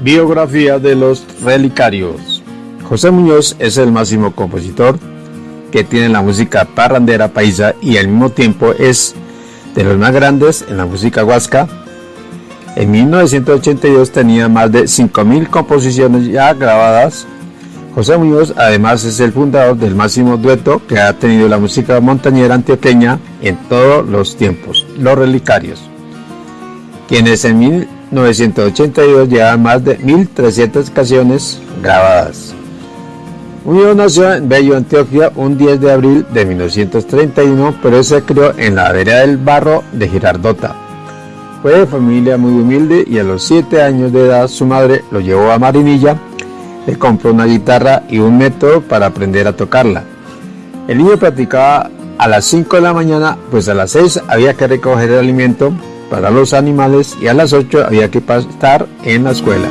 Biografía de los relicarios. José Muñoz es el máximo compositor que tiene la música parrandera paisa y al mismo tiempo es de los más grandes en la música huasca. En 1982 tenía más de 5.000 composiciones ya grabadas. José Muñoz además es el fundador del máximo dueto que ha tenido la música montañera antioqueña en todos los tiempos, los relicarios, quienes en 1982 llevan más de 1.300 canciones grabadas. Muñoz nació en Bello, Antioquia, un 10 de abril de 1931, pero se crió en la vereda del Barro de Girardota. Fue de familia muy humilde y a los 7 años de edad su madre lo llevó a Marinilla, le compró una guitarra y un método para aprender a tocarla. El niño practicaba a las 5 de la mañana, pues a las 6 había que recoger el alimento para los animales y a las 8 había que estar en la escuela.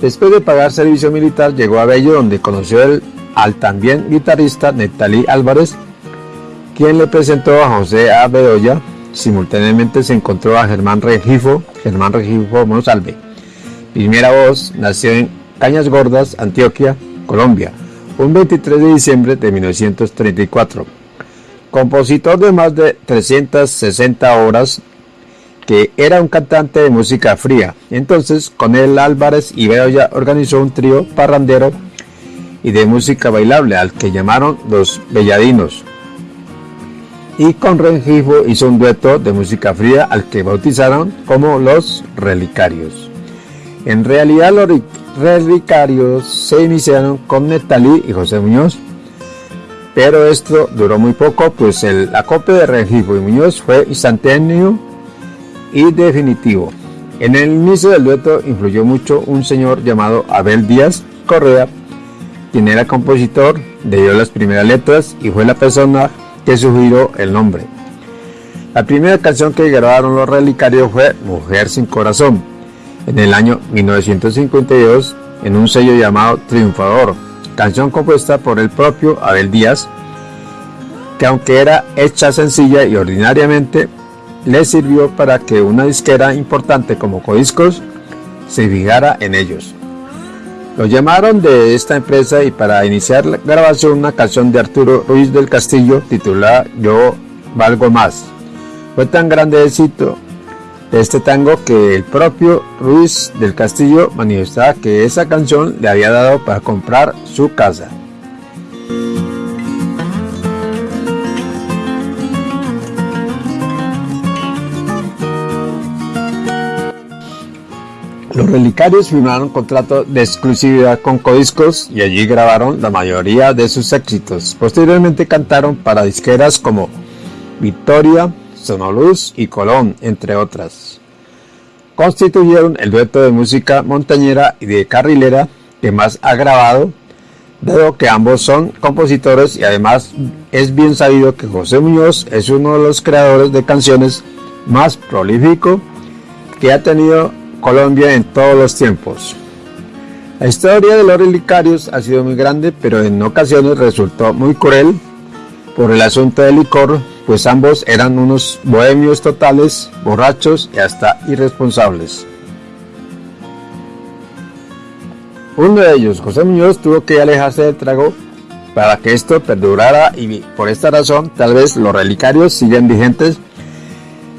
Después de pagar servicio militar llegó a Bello donde conoció al también guitarrista Netalí Álvarez, quien le presentó a José A. Bedoya. Simultáneamente se encontró a Germán Regifo, Germán Regifo Monsalve. Primera voz nació en Cañas Gordas, Antioquia, Colombia, un 23 de diciembre de 1934. Compositor de más de 360 obras, que era un cantante de música fría. Entonces, con él Álvarez y Bedoya organizó un trío parrandero y de música bailable al que llamaron los Belladinos. Y con Rengifo hizo un dueto de música fría al que bautizaron como los Relicarios. En realidad los relicarios se iniciaron con Netalí y José Muñoz, pero esto duró muy poco, pues el acopio de Rengifo y Muñoz fue instantáneo y definitivo. En el inicio del dueto influyó mucho un señor llamado Abel Díaz Correa, quien era compositor, dio las primeras letras y fue la persona que sugirió el nombre. La primera canción que grabaron los relicarios fue Mujer sin Corazón, en el año 1952 en un sello llamado Triunfador, canción compuesta por el propio Abel Díaz, que aunque era hecha sencilla y ordinariamente, le sirvió para que una disquera importante como Codiscos se fijara en ellos. Lo llamaron de esta empresa y para iniciar la grabación una canción de Arturo Ruiz del Castillo titulada Yo valgo más. Fue tan grande éxito de este tango que el propio Ruiz del Castillo manifestaba que esa canción le había dado para comprar su casa. Los relicarios firmaron contrato de exclusividad con Codiscos y allí grabaron la mayoría de sus éxitos. Posteriormente cantaron para disqueras como Victoria, Sonoluz y Colón, entre otras. Constituyeron el dueto de música montañera y de carrilera que más ha grabado, dado que ambos son compositores y además es bien sabido que José Muñoz es uno de los creadores de canciones más prolífico que ha tenido Colombia en todos los tiempos. La historia de los relicarios ha sido muy grande, pero en ocasiones resultó muy cruel por el asunto del licor, pues ambos eran unos bohemios totales, borrachos y hasta irresponsables. Uno de ellos, José Muñoz, tuvo que alejarse del trago para que esto perdurara y por esta razón tal vez los relicarios siguen vigentes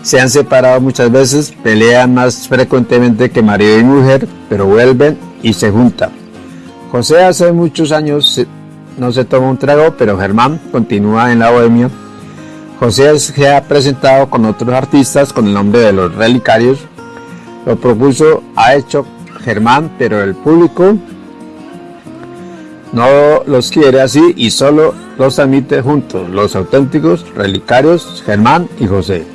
se han separado muchas veces, pelean más frecuentemente que marido y mujer, pero vuelven y se juntan. José hace muchos años no se toma un trago, pero Germán continúa en la bohemia. José se ha presentado con otros artistas con el nombre de los relicarios. Lo propuso, ha hecho Germán, pero el público no los quiere así y solo los admite juntos, los auténticos relicarios Germán y José.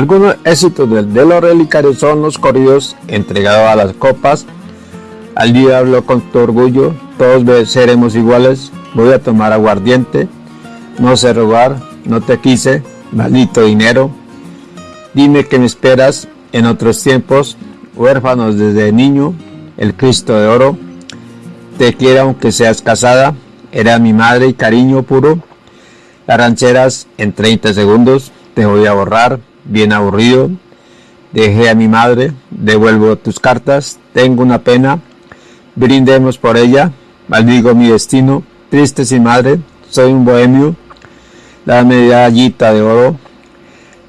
Algunos éxitos de, los relicarios son los corridos entregados a las copas, al diablo con tu orgullo, todos seremos iguales, voy a tomar aguardiente, no sé robar, no te quise, maldito dinero, Dime que me esperas en otros tiempos, huérfanos desde niño, el Cristo de oro. Te quiero aunque seas casada, era mi madre y cariño puro. Las rancheras en 30 segundos, te voy a borrar, bien aburrido. Dejé a mi madre, devuelvo tus cartas, tengo una pena, brindemos por ella, maldigo mi destino, triste sin madre, soy un bohemio, la medallita de oro,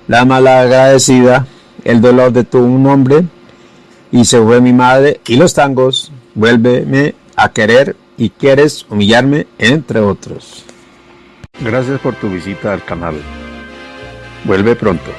la malagradecida, el dolor de tu nombre, y se fue mi madre y los tangos, vuélveme a querer y quieres humillarme, entre otros. Gracias por tu visita al canal. Vuelve pronto.